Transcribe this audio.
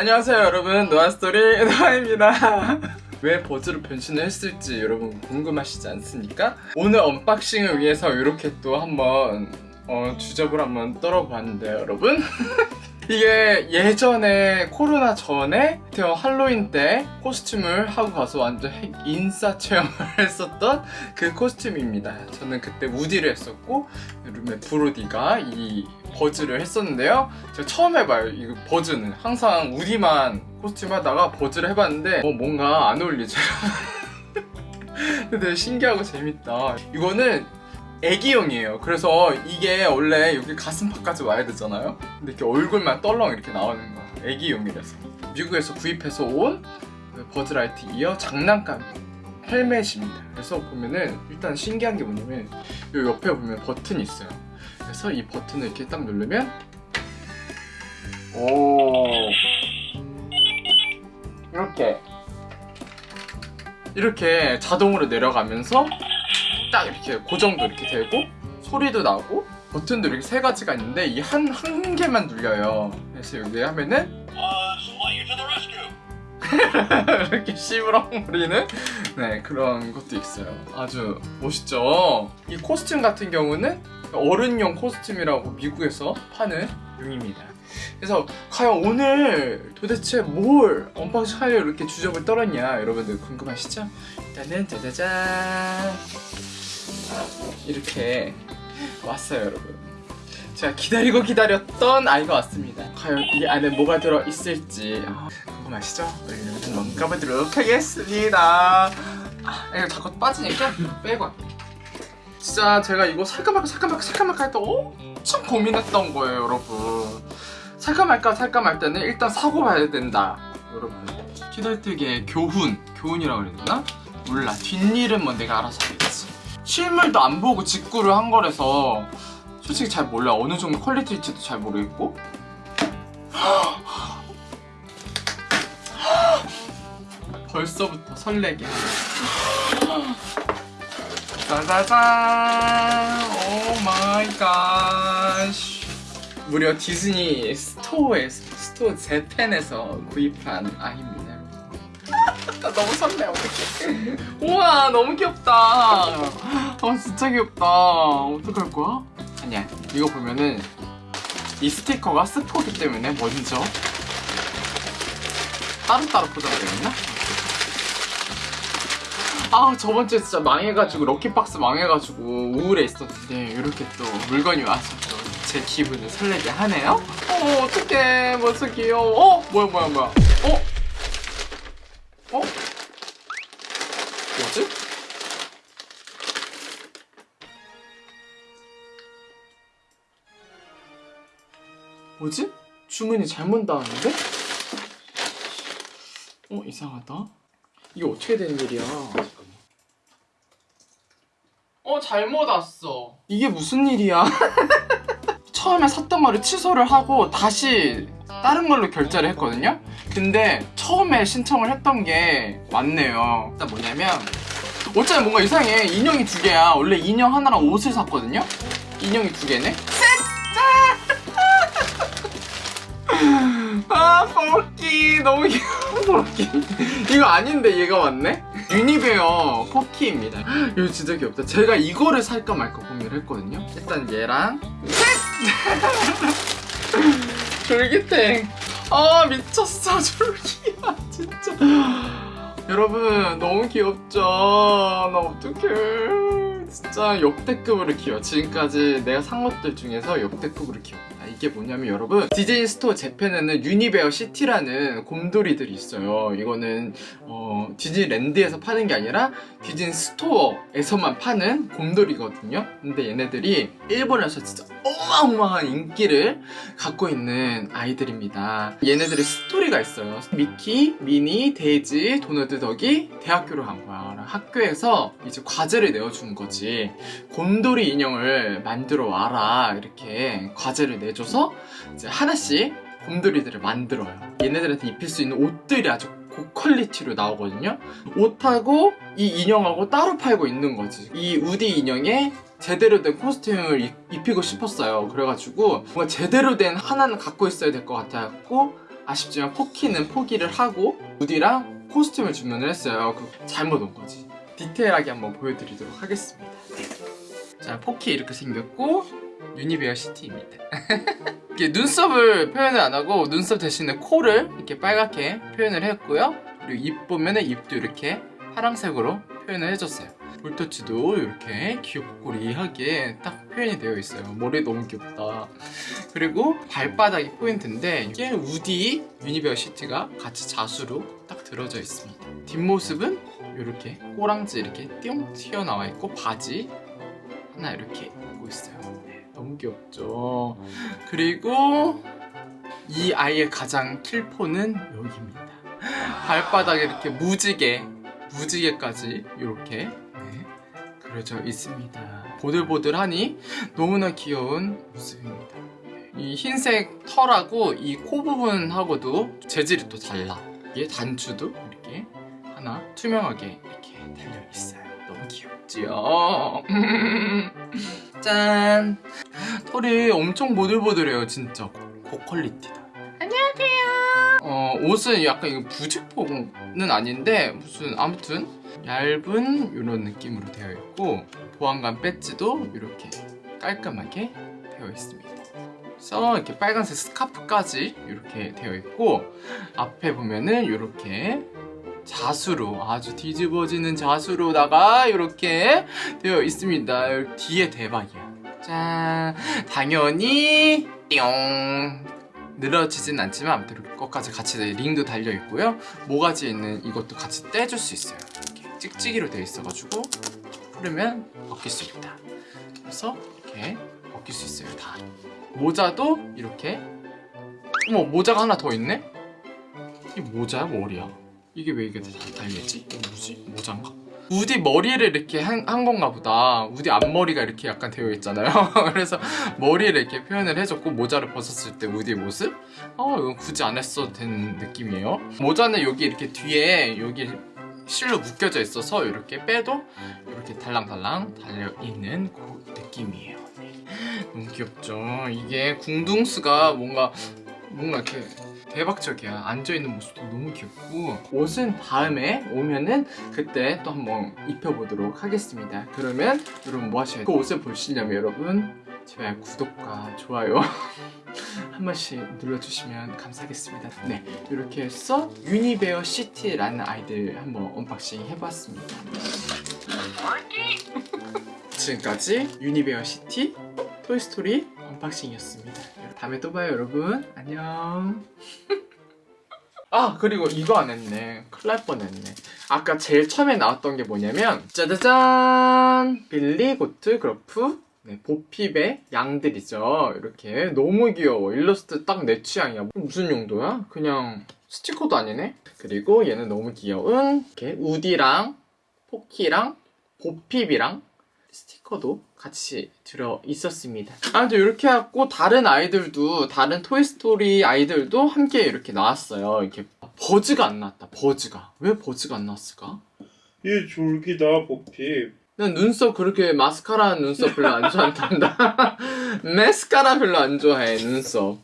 안녕하세요 여러분. 노아스토리 노아입니다. 왜 버즈로 변신을 했을지 여러분 궁금하시지 않습니까? 오늘 unboxing을 위해서 이렇게 또 한번 어, 주접을 한번 떨어봤는데요 여러분 이게 예전에 코로나 전에 태어 할로윈 때 costume을 하고 가서 완전 핵 인싸 체험을 했었던 그 costume입니다. 저는 그때 우디를 했었고 룸메 브로디가 이 버즈를 했었는데요. 제가 처음 해봐요. 이 버즈는 항상 우디만 코스튬 하다가 버즈를 해봤는데 어, 뭔가 안 어울리죠. 근데 신기하고 재밌다. 이거는 애기용이에요. 그래서 이게 원래 여기 가슴팍까지 와야 되잖아요. 근데 이렇게 얼굴만 떨렁 이렇게 나오는 거 애기용이라서. 미국에서 구입해서 온 버즈라이트 이어 장난감 헬멧입니다. 그래서 보면은 일단 신기한 게 뭐냐면 이 옆에 보면 버튼이 있어요. 그래서 이 버튼을 이렇게 딱 누르면 오. 이렇게. 이렇게 자동으로 내려가면서 딱 이렇게 고정도 이렇게 되고 소리도 나고 버튼도 이렇게 세 가지가 있는데 이 한 한 개만 눌려요. 그래서 여기 하면은 이렇게 씨부렁거리는 네 그런 것도 있어요. 아주 멋있죠? 이 costume 같은 경우는 어른용 costume이라고 미국에서 파는 용입니다. 그래서 과연 오늘 도대체 뭘 unboxing 하려 이렇게 주접을 떨었냐? 여러분들 궁금하시죠? 일단은 짜자잔 이렇게 왔어요 여러분. 제가 기다리고 기다렸던 아이가 왔습니다. 과연 이 안에 뭐가 들어있을지. 아, 궁금하시죠? 한번 까보도록 하겠습니다. 아, 이거 자꾸 빠지니까 빼고 할게요. 진짜 제가 이거 살까 말까 살까 말까 살까 말까 할때 엄청 고민했던 거예요 여러분. 살까 말까 살까 말 때는 일단 사고 봐야 된다 여러분. 키덜트계 교훈 교훈이라고 되나? 몰라. 뒷일은 뭐 내가 알아서 하겠지 실물도 안 보고 직구를 한 거라서 솔직히 잘 몰라 어느 정도 퀄리티일지도 잘 모르겠고. 벌써부터 설레게. 짜자잔! oh my god 무려 디즈니 store에서 store Japan에서 구입한 아이입니다. 나 너무 설레 어떡해 우와 너무 귀엽다 아 진짜 귀엽다 어떡할 거야? 아니야 이거 보면은 이 스티커가 스포기 때문에 먼저 따로따로 포장되었나? 아 저번주에 진짜 망해가지고 럭키박스 망해가지고 우울해 있었는데 이렇게 또 물건이 와서 또 제 기분을 설레게 하네요? 어 어떡해 벌써 귀여워 어? 뭐야 뭐야 뭐야 뭐지? 주문이 잘못 나왔는데? 어 이상하다. 이게 어떻게 된 일이야? 어 잘못 왔어. 이게 무슨 일이야? 처음에 샀던 거를 취소를 하고 다시 다른 걸로 결제를 했거든요? 근데 처음에 신청을 했던 게 맞네요. 일단 뭐냐면 어차피 뭔가 이상해. 인형이 두 개야. 원래 인형 하나랑 옷을 샀거든요? 인형이 두 개네 아 포키. 너무 귀여워 이거 아닌데 얘가 왔네? UniBEAR 포키입니다. 이거 진짜 귀엽다. 제가 이거를 살까 말까 고민을 했거든요. 일단 얘랑 졸귀탱. 아 미쳤어 졸귀야 진짜. 여러분 너무 귀엽죠? 나 어떡해. 진짜 역대급으로 귀여워. 지금까지 내가 산 것들 중에서 역대급으로 귀엽다 이게 뭐냐면 여러분 디즈니 스토어 재팬에는 UniBEARsity라는 곰돌이들이 있어요. 이거는 어, 디즈니랜드에서 파는 게 아니라 디즈니 스토어에서만 파는 곰돌이거든요. 근데 얘네들이 일본에서 진짜 어마어마한 인기를 갖고 있는 아이들입니다. 얘네들의 스토리가 있어요. 미키, 미니, 데이지, 도널드 덕이 대학교를 간 거야. 학교에서 이제 과제를 내어준 거지. 곰돌이 인형을 만들어 와라. 이렇게 과제를 내줘서 이제 하나씩 곰돌이들을 만들어요 얘네들한테 입힐 수 있는 옷들이 아주 고퀄리티로 나오거든요 옷하고 이 인형하고 따로 팔고 있는 거지 이 우디 인형에 제대로 된 코스튬을 입히고 싶었어요 그래가지고 뭔가 제대로 된 하나는 갖고 있어야 될 것 같아갖고 아쉽지만 포키는 포기를 하고 우디랑 코스튬을 주문을 했어요. 그 잘못 온 거지. 디테일하게 한번 보여드리도록 하겠습니다. 자, 포키 이렇게 생겼고 유니베어 시티입니다. 이렇게 눈썹을 표현을 안 하고 눈썹 대신에 코를 이렇게 빨갛게 표현을 했고요. 그리고 입 보면 은 입도 이렇게 파란색으로 표현을 해줬어요. 볼터치도 이렇게 귀엽고리하게 딱 표현이 되어 있어요. 머리 너무 귀엽다. 그리고 발바닥이 포인트인데 이게 우디 유니베어 시티가 같이 자수로 딱 들어져 있습니다. 뒷모습은 이렇게 꼬랑지 이렇게 띵 튀어나와 있고 바지 하나 이렇게 입고 있어요. 네, 너무 귀엽죠. 그리고 이 아이의 가장 킬포는 여기입니다. 발바닥에 이렇게 무지개, 무지개까지 이렇게 네, 그려져 있습니다. 보들보들하니 너무나 귀여운 모습입니다. 이 흰색 털하고 이 코 부분하고도 재질이 또 달라. 이게 단추도 이렇게 하나 투명하게 이렇게 달려 있어요. 너무 귀엽지요? 짠! 털이 엄청 보들보들해요, 진짜. 고퀄리티다. 안녕하세요. 어, 옷은 약간 이거 부직포는 아닌데 무슨 아무튼 얇은 이런 느낌으로 되어 있고 보안관 배지도 이렇게 깔끔하게 되어 있습니다. 그래서 이렇게 빨간색 스카프까지 이렇게 되어 있고 앞에 보면은 이렇게 자수로 아주 뒤집어지는 자수로다가 이렇게 되어 있습니다. 뒤에 대박이야. 짠 당연히 띠용 늘어지진 않지만 아무튼 이렇게 것까지 같이 링도 달려 있고요. 모가지에 있는 이것도 같이 떼줄 수 있어요. 이렇게 찍찍이로 되어 있어가지고 풀으면 벗길 수 있다. 그래서 이렇게 벗길 수 있어요. 다. 모자도 이렇게 어머 모자가 하나 더 있네? 이게 모자야 머리야? 이게 왜 이게 다 달려있지? 이거 뭐지? 모자인가? 우디 머리를 이렇게 한, 한 건가 보다. 우디 앞머리가 이렇게 약간 되어 있잖아요. 그래서 머리를 이렇게 표현을 해줬고 모자를 벗었을 때 우디의 모습? 어 이건 굳이 안 했어도 되는 느낌이에요. 모자는 여기 이렇게 뒤에 여기 실로 묶여져 있어서 이렇게 빼도 이렇게 달랑달랑 달려있는 그 느낌이에요. 네. 너무 귀엽죠? 이게 궁둥스가 뭔가 뭔가 이렇게 대박적이야. 앉아있는 모습도 너무 귀엽고. 옷은 다음에 오면은 그때 또 한번 입혀보도록 하겠습니다. 그러면 여러분 뭐 하셔야 돼요? 그 옷을 보시려면 여러분 제발 구독과 좋아요 한 번씩 눌러주시면 감사하겠습니다. 네 이렇게 해서 UniBEARsity라는 아이들 한번 unboxing 해봤습니다. 지금까지 UniBEARsity 토이스토리 unboxing이었습니다 다음에 또 봐요 여러분. 안녕. 아 그리고 이거 안 했네. 큰일 날 뻔했네. 아까 제일 처음에 나왔던 게 뭐냐면 짜자잔! Billy Goat Gruff? 네, 보핍의 양들이죠. 이렇게 너무 귀여워. 일러스트 딱 내 취향이야. 무슨 용도야? 그냥 스티커도 아니네? 그리고 얘는 너무 귀여운 이렇게 우디랑 포키랑 보핍이랑 스티커도 같이 들어 있었습니다. 아무튼 이렇게 하고 다른 아이들도 다른 토이스토리 아이들도 함께 이렇게 나왔어요. 이렇게 버즈가 안 나왔다. 버즈가 왜 버즈가 안 나왔을까? 얘 졸기다 보핍 난 눈썹 그렇게 마스카라 눈썹 별로 안 좋아한단다. 마스카라 별로 안 좋아해 눈썹.